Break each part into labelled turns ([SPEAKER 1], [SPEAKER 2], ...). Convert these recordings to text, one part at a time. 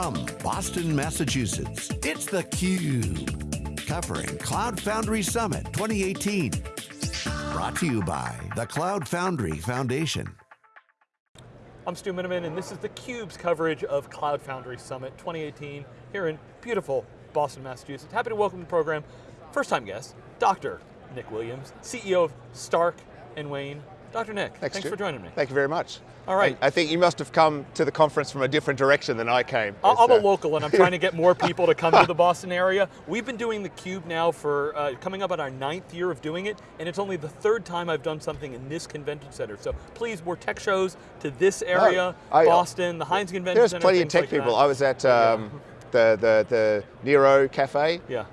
[SPEAKER 1] From Boston, Massachusetts, it's theCUBE. Covering Cloud Foundry Summit 2018. Brought to you by the Cloud Foundry Foundation.
[SPEAKER 2] I'm Stu Miniman and this is theCUBE's coverage of Cloud Foundry Summit 2018 here in beautiful Boston, Massachusetts. Happy to welcome the program, first time guest, Dr. Nick Williams, CEO of Stark and Wayne. Dr. Nick,
[SPEAKER 3] thanks,
[SPEAKER 2] thanks for joining me.
[SPEAKER 3] Thank you very much.
[SPEAKER 2] All right.
[SPEAKER 3] I, I, think you must have come to the conference from a different direction than I came.
[SPEAKER 2] I'm a uh, local and I'm trying to get more people to come to the Boston area. We've been doing theCUBE now for, uh, coming up on our ninth year of doing it, and it's only the third time I've done something in this convention center. So please, more tech shows to this area,
[SPEAKER 3] I,
[SPEAKER 2] Boston, the Hynes Convention
[SPEAKER 3] There's
[SPEAKER 2] Center.
[SPEAKER 3] There's plenty of tech
[SPEAKER 2] like
[SPEAKER 3] people.
[SPEAKER 2] That.
[SPEAKER 3] I was at um, yeah. the, the, the Nero Cafe.
[SPEAKER 2] Yeah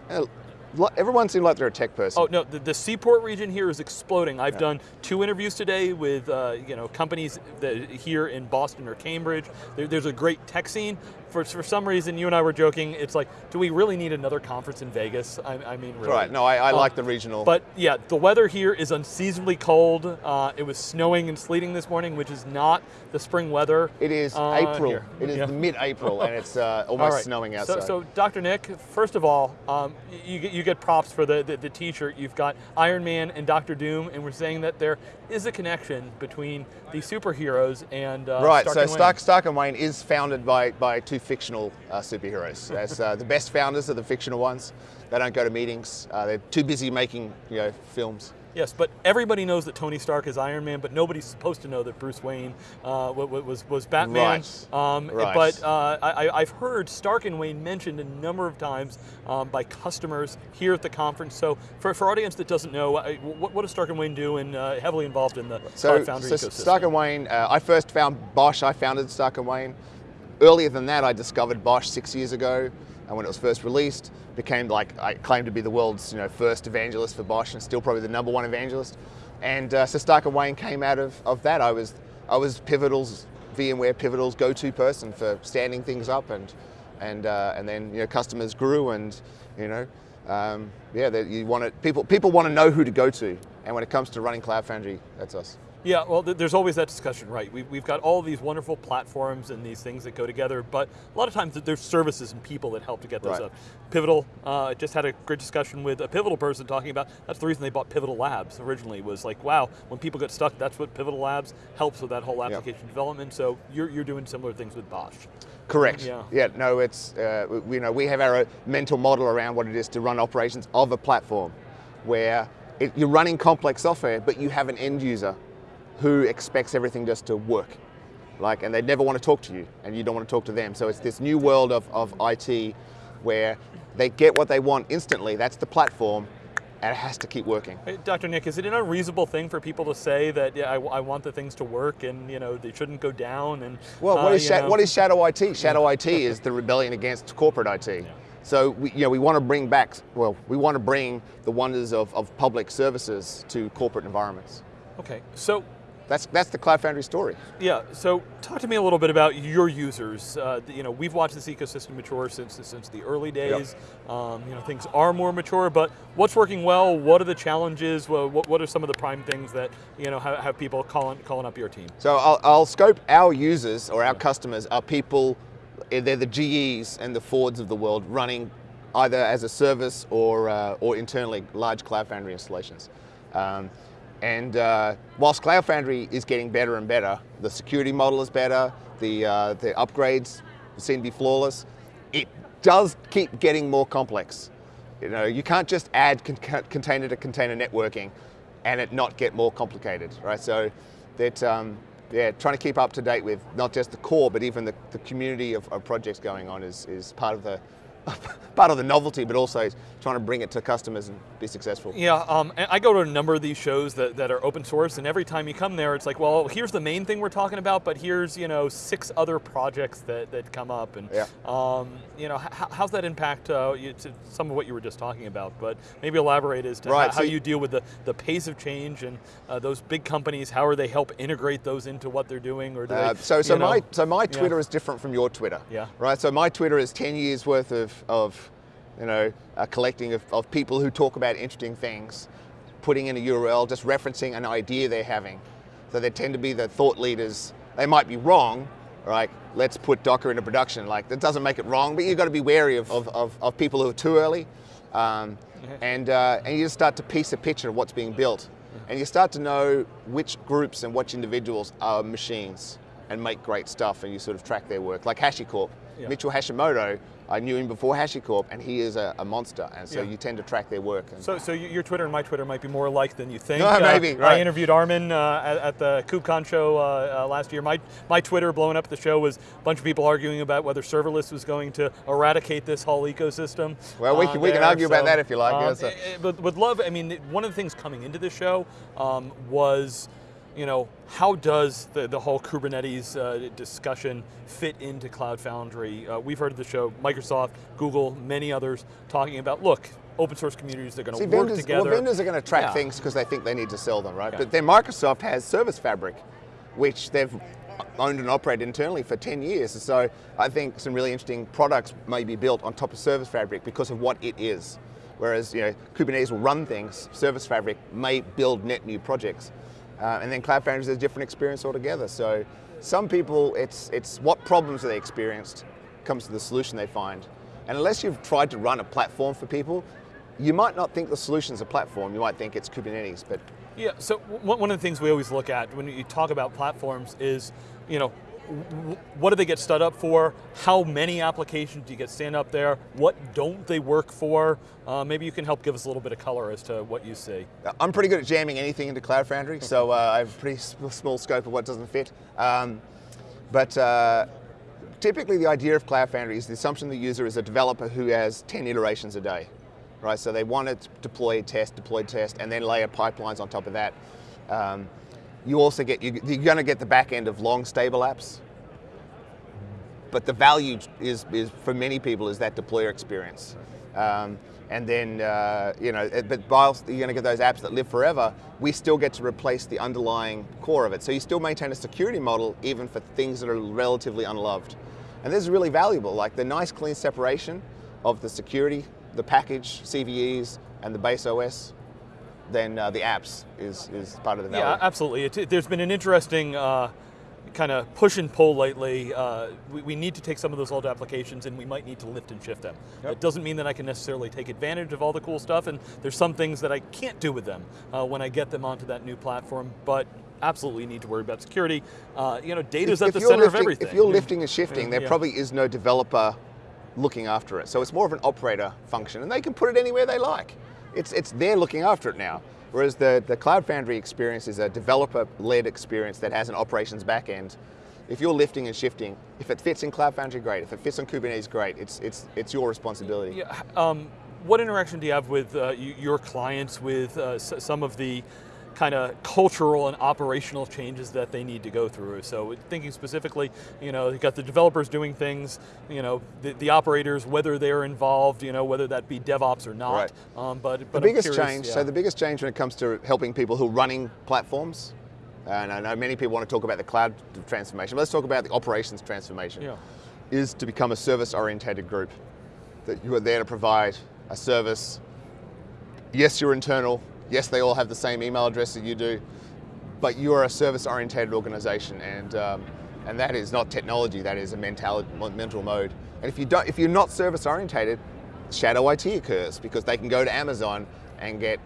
[SPEAKER 3] everyone seemed like they're a tech person.
[SPEAKER 2] Oh no, the, the Seaport region here is exploding. I've yeah. done two interviews today with uh, you know companies that here in Boston or Cambridge. There, there's a great tech scene. For, for some reason, you and I were joking, it's like, do we really need another conference in Vegas? I, I mean, really.
[SPEAKER 3] Right, no, I, I um, like the regional.
[SPEAKER 2] But yeah, the weather here is unseasonably cold. Uh, it was snowing and sleeting this morning, which is not the spring weather.
[SPEAKER 3] It is
[SPEAKER 2] uh,
[SPEAKER 3] April.
[SPEAKER 2] Here.
[SPEAKER 3] It is yeah. mid-April, and it's uh, almost right. snowing outside.
[SPEAKER 2] So, so, Dr. Nick, first of all, um, you, you get props for the, the, the t-shirt. You've got Iron Man and Doctor Doom, and we're saying that there is a connection between the superheroes and uh,
[SPEAKER 3] Right,
[SPEAKER 2] Stark
[SPEAKER 3] so
[SPEAKER 2] and
[SPEAKER 3] Stark, Stark and Wayne is founded by, by two fictional uh, superheroes. As uh, the best founders are the fictional ones. They don't go to meetings. Uh, they're too busy making you know, films.
[SPEAKER 2] Yes, but everybody knows that Tony Stark is Iron Man, but nobody's supposed to know that Bruce Wayne uh, was, was Batman.
[SPEAKER 3] Right.
[SPEAKER 2] Um,
[SPEAKER 3] right.
[SPEAKER 2] But uh, I, have heard Stark and Wayne mentioned a number of times um, by customers here at the conference. So for, for audience that doesn't know, what, what does Stark and Wayne do and uh, heavily involved in the
[SPEAKER 3] so,
[SPEAKER 2] Foundry
[SPEAKER 3] so
[SPEAKER 2] ecosystem?
[SPEAKER 3] Stark and Wayne, uh, I first found BOSH, I founded Stark and Wayne. Earlier than that, I discovered BOSH six years ago and when it was first released, became like, I claimed to be the world's you know, first evangelist for BOSH and still probably the number one evangelist. And uh, so Stark Wayne came out of, of that. I was, I was Pivotal's, VMware Pivotal's go-to person for standing things up and, and, uh, and then you know, customers grew and you know, um, yeah, you want it, people, people want to know who to go to. And when it comes to running Cloud Foundry, that's us.
[SPEAKER 2] Yeah, well, there's always that discussion, right? We, we've got all these wonderful platforms and these things that go together, but a lot of times there's services and people that help to get those
[SPEAKER 3] right.
[SPEAKER 2] up. Pivotal, uh, just had a great discussion with a Pivotal person talking about, that's the reason they bought Pivotal Labs originally, was like, wow, when people get stuck, that's what Pivotal Labs helps with that whole application yep. development, so you're, you're doing similar things with BOSH.
[SPEAKER 3] Correct. Yeah. yeah. No, it's uh, we, you know we have our mental model around what it is to run operations of a platform, where it, you're running complex software, but you have an end user who expects everything just to work. Like, and they never want to talk to you, and you don't want to talk to them. So it's this new world of, of IT where they get what they want instantly, that's the platform, and it has to keep working.
[SPEAKER 2] Dr. Nick, is it an unreasonable thing for people to say that yeah, I, I, want the things to work and you know they shouldn't go down? And
[SPEAKER 3] well, what,
[SPEAKER 2] uh,
[SPEAKER 3] is, what is shadow IT? Shadow IT is the rebellion against corporate IT. Yeah. So we, you know, we want to bring back, well, we want to bring the wonders of, of public services to corporate environments.
[SPEAKER 2] Okay, so
[SPEAKER 3] that's that's the Cloud Foundry story.
[SPEAKER 2] Yeah. So talk to me a little bit about your users. Uh, you know, we've watched this ecosystem mature since since the early days. Yep. Um, you know, things are more mature, but what's working well? What are the challenges? What, what are some of the prime things that you know have, have people calling calling up your team?
[SPEAKER 3] So I'll, I'll scope our users or our yeah. customers are people. Eh, they're the GEs and the Fords of the world running either as a service or uh, or internally large Cloud Foundry installations. Um, and uh, whilst Cloud Foundry is getting better and better, the security model is better, the, uh, the upgrades seem to be flawless, it does keep getting more complex. You know, you can't just add con container to container networking and it not get more complicated, right? So that, um, yeah, trying to keep up to date with not just the core, but even the, the community of, of projects going on is, is part of the, part of the novelty, but also trying to bring it to customers and be successful.
[SPEAKER 2] Yeah, um, I go to a number of these shows that, that are open source, and every time you come there, it's like, well, here's the main thing we're talking about, but here's you know six other projects that, that come up, and
[SPEAKER 3] yeah.
[SPEAKER 2] um, you know how's that impact uh, you, some of what you were just talking about? But maybe elaborate as to
[SPEAKER 3] right,
[SPEAKER 2] how, so you deal with the, the pace of change and uh, those big companies. How are they help integrate those into what they're doing, or do uh, they,
[SPEAKER 3] so so
[SPEAKER 2] know,
[SPEAKER 3] my so my Twitter
[SPEAKER 2] yeah.
[SPEAKER 3] is different from your Twitter.
[SPEAKER 2] Yeah.
[SPEAKER 3] Right. So my Twitter is ten years worth of of you know, a collecting of, of people who talk about interesting things, putting in a URL, just referencing an idea they're having. So they tend to be the thought leaders. They might be wrong, Right, let's put Docker into production. Like that doesn't make it wrong, but you've got to be wary of, of, of, of people who are too early. Um, and, uh, and you just start to piece a picture of what's being built. And you start to know which groups and which individuals are machines and make great stuff and you sort of track their work. Like HashiCorp,
[SPEAKER 2] Yeah.
[SPEAKER 3] Mitchell Hashimoto, I knew him before HashiCorp and he is a, a monster and so
[SPEAKER 2] Yeah.
[SPEAKER 3] you tend to track their work. And
[SPEAKER 2] So, so your Twitter and my Twitter might be more alike than you think.
[SPEAKER 3] No, maybe,
[SPEAKER 2] I
[SPEAKER 3] right.
[SPEAKER 2] interviewed Armin uh, at, at the KubeCon show uh, uh, last year. My, my Twitter blowing up the show was a bunch of people arguing about whether serverless was going to eradicate this whole ecosystem.
[SPEAKER 3] Well, we
[SPEAKER 2] uh,
[SPEAKER 3] can- we can
[SPEAKER 2] there.
[SPEAKER 3] argue about that if you like,
[SPEAKER 2] um,
[SPEAKER 3] yeah, so-
[SPEAKER 2] eh, eh, but would love. I mean, one of the things coming into the show um, was. You know, how does the, the whole Kubernetes uh, discussion fit into Cloud Foundry? Uh, we've heard of the show, Microsoft, Google, many others talking about, look, open source communities, they're going
[SPEAKER 3] See,
[SPEAKER 2] to work
[SPEAKER 3] vendors,
[SPEAKER 2] together.
[SPEAKER 3] well, vendors are going to track
[SPEAKER 2] Yeah.
[SPEAKER 3] things because they think they need to sell them, right? But then Microsoft has Service Fabric, which they've owned and operated internally for 10 years. So I think some really interesting products may be built on top of Service Fabric because of what it is. Whereas you know Kubernetes will run things, Service Fabric may build net new projects, uh, and then Cloud Foundry is a different experience altogether. So some people, it's it's what problems they experienced comes to the solution they find, and unless you've tried to run a platform for people, you might not think the solution's a platform. You might think it's Kubernetes, but
[SPEAKER 2] Yeah, so one of the things we always look at when you talk about platforms is, you know, what do they get stood up for? How many applications do you get stand up there? What don't they work for? Uh, maybe you can help give us a little bit of color as to what you see.
[SPEAKER 3] I'm pretty good at jamming anything into Cloud Foundry, so uh, I have a pretty small scope of what doesn't fit. Um, but uh, typically the idea of Cloud Foundry is the assumption the user is a developer who has 10 iterations a day, right? So they want to deploy, test, deploy, test, and then layer pipelines on top of that. Um, you also get, you- you're going to get the back end of long stable apps, but the value is, is for many people is that deployer experience. Um, and then, uh, you know, but whilst you're going to get those apps that live forever, we still get to replace the underlying core of it. So you still maintain a security model even for things that are relatively unloved. And this is really valuable, like the nice clean separation of the security, the package, CVEs, and the base OS, then uh, the apps is, is part of the value.
[SPEAKER 2] Yeah, absolutely. It, there's been an interesting uh, kind of push and pull lately. Uh, we, we need to take some of those old applications and we might need to lift and shift them.
[SPEAKER 3] Yep.
[SPEAKER 2] It doesn't mean that I can necessarily take advantage of all the cool stuff, and there's some things that I can't do with them uh, when I get them onto that new platform, but absolutely need to worry about security. Uh, you know, data's at the center
[SPEAKER 3] lifting,
[SPEAKER 2] of everything.
[SPEAKER 3] If you're lifting and shifting, there
[SPEAKER 2] Yeah.
[SPEAKER 3] probably is no developer looking after it. So it's more of an operator function, and they can put it anywhere they like. It's, it's they're looking after it now. Whereas the, the Cloud Foundry experience is a developer-led experience that has an operations backend. If you're lifting and shifting, if it fits in Cloud Foundry, great. If it fits on Kubernetes, great. It's, it's, it's your responsibility.
[SPEAKER 2] Yeah, um, what interaction do you have with uh, your clients with uh, some of the kind of cultural and operational changes that they need to go through? So thinking specifically, you know, you've got the developers doing things, you know, the, the operators, whether they're involved, you know, whether that be DevOps or not.
[SPEAKER 3] Right.
[SPEAKER 2] Um, but,
[SPEAKER 3] The
[SPEAKER 2] but I'm
[SPEAKER 3] biggest
[SPEAKER 2] curious,
[SPEAKER 3] change,
[SPEAKER 2] yeah.
[SPEAKER 3] so the biggest change when it comes to helping people who are running platforms, and I know many people want to talk about the cloud transformation, but let's talk about the operations transformation,
[SPEAKER 2] Yeah.
[SPEAKER 3] is to become a service-oriented group. That you are there to provide a service. Yes, you're internal. Yes, they all have the same email address that you do, but you are a service-oriented organization, and um, and that is not technology. That is a mentality, mental mode. And if you don't, if you're not service-oriented, shadow IT occurs because they can go to Amazon and get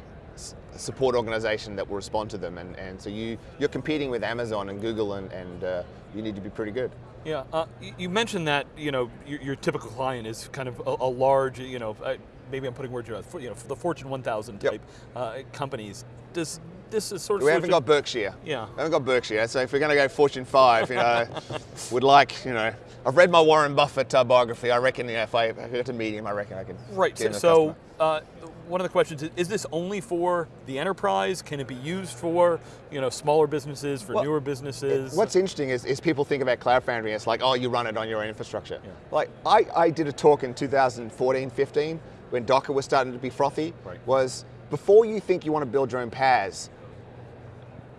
[SPEAKER 3] support organization that will respond to them, and, and so you you're competing with Amazon and Google, and and uh, you need to be pretty good.
[SPEAKER 2] Yeah, uh, you mentioned that you know your, your typical client is kind of a, a large, you know, uh, maybe I'm putting words in your mouth, you know, the Fortune 1000
[SPEAKER 3] Yep.
[SPEAKER 2] type uh, companies. Does this is sort of
[SPEAKER 3] We haven't got Berkshire.
[SPEAKER 2] Yeah.
[SPEAKER 3] We haven't got Berkshire. So if we're going to go Fortune 5, you know, would like, you know, I've read my Warren Buffett uh, biography. I reckon, you know, if I, if I get to meet him, I reckon I can.
[SPEAKER 2] Right.
[SPEAKER 3] get
[SPEAKER 2] So, so uh, one of the questions is: Is this only for the enterprise? Can it be used for you know smaller businesses, for
[SPEAKER 3] Well,
[SPEAKER 2] newer businesses?
[SPEAKER 3] What's interesting is, is people think about Cloud Foundry, it's like, oh, you run it on your own infrastructure. Like, I, I did a talk in 2014, 15, when Docker was starting to be frothy,
[SPEAKER 2] Right.
[SPEAKER 3] was before you think you want to build your own PaaS,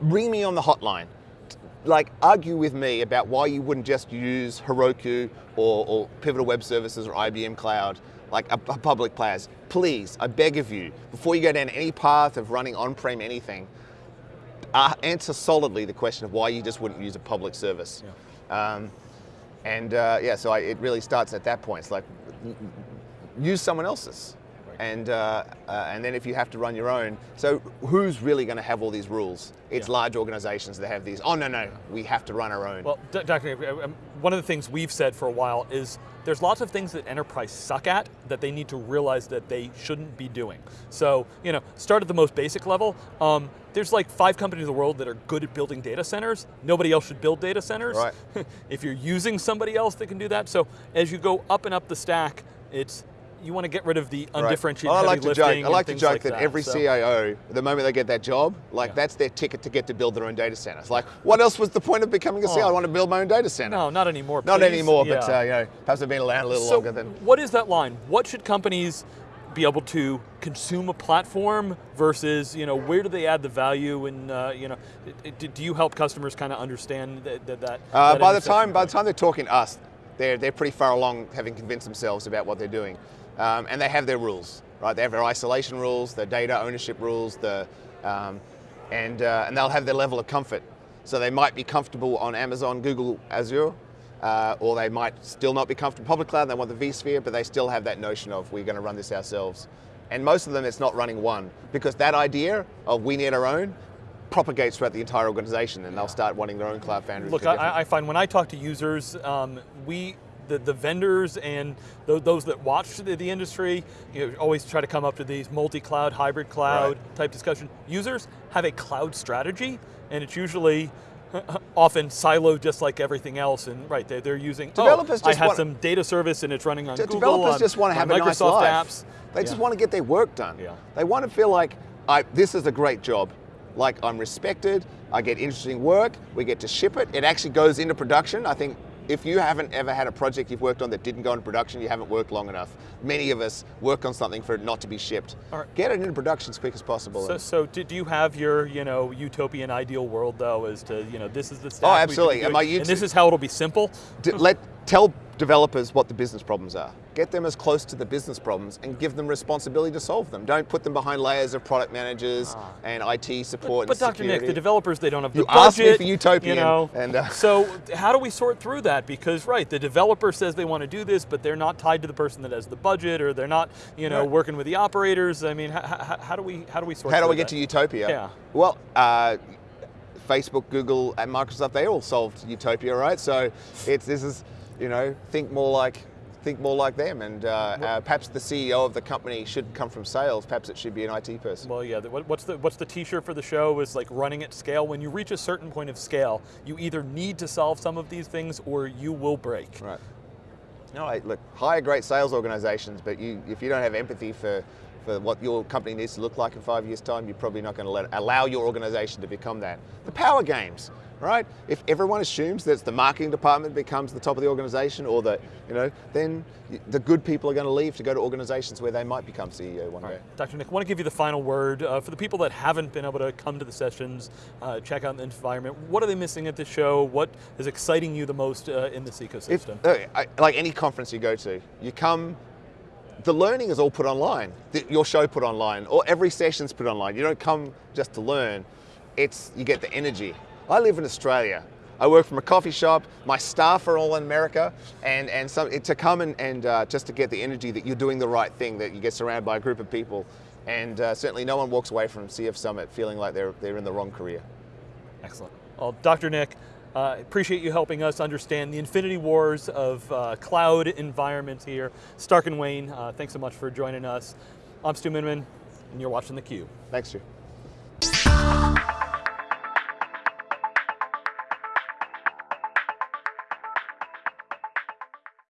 [SPEAKER 3] ring me on the hotline. Like, argue with me about why you wouldn't just use Heroku or, or Pivotal Web Services or IBM Cloud, like a, a public PaaS. Please, I beg of you, before you go down any path of running on-prem anything, uh, answer solidly the question of why you just wouldn't use a public service. Um, And uh, yeah, so I, it really starts at that point. It's like use someone else's. And, uh, uh, and then if you have to run your own, so who's really going to have all these rules? It's
[SPEAKER 2] Yeah.
[SPEAKER 3] large organizations that have these, oh no, no, we have to run our own.
[SPEAKER 2] Well, D- Dr. Uh, um, one of the things we've said for a while is there's lots of things that enterprise suck at that they need to realize that they shouldn't be doing. So, you know, start at the most basic level. Um, there's like five companies in the world that are good at building data centers. Nobody else should build data centers.
[SPEAKER 3] Right.
[SPEAKER 2] if you're using somebody else that can do that. So as you go up and up the stack, it's you want to get rid of the
[SPEAKER 3] Right.
[SPEAKER 2] undifferentiated
[SPEAKER 3] Well, I like to joke. I like to joke
[SPEAKER 2] like
[SPEAKER 3] that, every
[SPEAKER 2] So-
[SPEAKER 3] CIO, the moment they get that job, like
[SPEAKER 2] Yeah.
[SPEAKER 3] that's their ticket to get to build their own data center. It's like, what else was the point of becoming a CIO? I
[SPEAKER 2] Oh.
[SPEAKER 3] want to build my own data center.
[SPEAKER 2] No, not anymore.
[SPEAKER 3] Not
[SPEAKER 2] please.
[SPEAKER 3] anymore, but uh, you know, perhaps I've been around a little
[SPEAKER 2] so
[SPEAKER 3] longer than.
[SPEAKER 2] what is that line? What should companies be able to consume a platform versus you know where do they add the value and uh, you know it- do you help customers kind of understand that that, that
[SPEAKER 3] Uh,
[SPEAKER 2] that
[SPEAKER 3] by the time, by the time they're talking to us, they're they're pretty far along, having convinced themselves about what they're doing, um, and they have their rules, right? They have their isolation rules, their data ownership rules, the, um, and uh, and they'll have their level of comfort. So they might be comfortable on Amazon, Google, Azure, uh, or they might still not be comfortable public cloud. They want the vSphere, but they still have that notion of we're going to run this ourselves. And most of them, it's not running one because that idea of we need our own propagates throughout the entire organization, and they'll start wanting their own cloud foundry.
[SPEAKER 2] Look, I, I find when I talk to users, um, we the, the vendors and those, those that watch the, the industry you know, always try to come up to these multi-cloud, hybrid cloud
[SPEAKER 3] Right.
[SPEAKER 2] type discussion. Users have a cloud strategy, and it's usually often siloed just like everything else. And right, they're, they're using. developers oh,
[SPEAKER 3] Developers
[SPEAKER 2] I
[SPEAKER 3] just
[SPEAKER 2] have some data service and it's running on Google.
[SPEAKER 3] developers
[SPEAKER 2] on
[SPEAKER 3] just want to have a nice life.
[SPEAKER 2] apps.
[SPEAKER 3] They just want to get their work done.
[SPEAKER 2] Yeah.
[SPEAKER 3] They want to feel like I, this is a great job. Like I'm respected. I get interesting work. We get to ship it. It actually goes into production. I think if you haven't ever had a project you've worked on that didn't go into production, you haven't worked long enough. Many of us work on something for it not to be shipped.
[SPEAKER 2] Right.
[SPEAKER 3] Get it into production as quick as possible.
[SPEAKER 2] So, so do, do you have your, you know, utopian ideal world though, as to, you know, this is the oh, stack
[SPEAKER 3] Oh,
[SPEAKER 2] we should be
[SPEAKER 3] absolutely. And my
[SPEAKER 2] and this is how it'll be simple.
[SPEAKER 3] Let tell developers what the business problems are. Get them as close to the business problems and give them responsibility to solve them. Don't put them behind layers of product managers and IT support.
[SPEAKER 2] Ah. But
[SPEAKER 3] and
[SPEAKER 2] Dr. Nick, the developers, they don't have the
[SPEAKER 3] You asked me
[SPEAKER 2] budget.
[SPEAKER 3] for utopian,
[SPEAKER 2] you know.
[SPEAKER 3] and, uh,
[SPEAKER 2] so how do we sort through that? Because right, the developer says they want to do this, but they're not tied to the person that has the budget, or they're not, you know,
[SPEAKER 3] Right.
[SPEAKER 2] working with the operators. I mean, how do we how do we sort?
[SPEAKER 3] How do we get
[SPEAKER 2] that?
[SPEAKER 3] to utopia?
[SPEAKER 2] Yeah.
[SPEAKER 3] Well, uh, Facebook, Google, and Microsoft, they all solved utopia, right? So it's this is, you know, think more like think more like them, and uh, uh, perhaps the CEO of the company shouldn't come from sales. Perhaps it should be an IT person.
[SPEAKER 2] Well, yeah. What's the what's the T-shirt for the show? Is like running at scale. When you reach a certain point of scale, you either need to solve some of these things, or you will break.
[SPEAKER 3] Right. No, I, look, hire great sales organizations, but you, if you don't have empathy for, for what your company needs to look like in five years' time, you're probably not going to let allow your organization to become that. The power games, right? If everyone assumes that the marketing department becomes the top of the organization, or the, you know, then the good people are going to leave to go to organizations where they might become CEO one day.
[SPEAKER 2] Dr. Nick, I want to give you the final word. Uh, for the people that haven't been able to come to the sessions, uh, check out the environment, what are they missing at the show? What is exciting you the most uh, in this
[SPEAKER 3] If,
[SPEAKER 2] ecosystem?
[SPEAKER 3] uh, I- like any conference you go to, you come, the learning is all put online. The- your show put online, or every session's put online. You don't come just to learn. It's you get the energy. I live in Australia. I work from a coffee shop. My staff are all in America, and and some to come and, and uh, just to get the energy that you're doing the right thing, that you get surrounded by a group of people, and uh, certainly no one walks away from CF Summit feeling like they're they're in the wrong career.
[SPEAKER 2] Excellent. Well, Dr. Nick, uh, appreciate you helping us understand the infinity wars of uh, cloud environments here. Stark and Wayne, uh, thanks so much for joining us. I'm Stu Miniman, and you're watching theCUBE.
[SPEAKER 3] Thanks, Stu.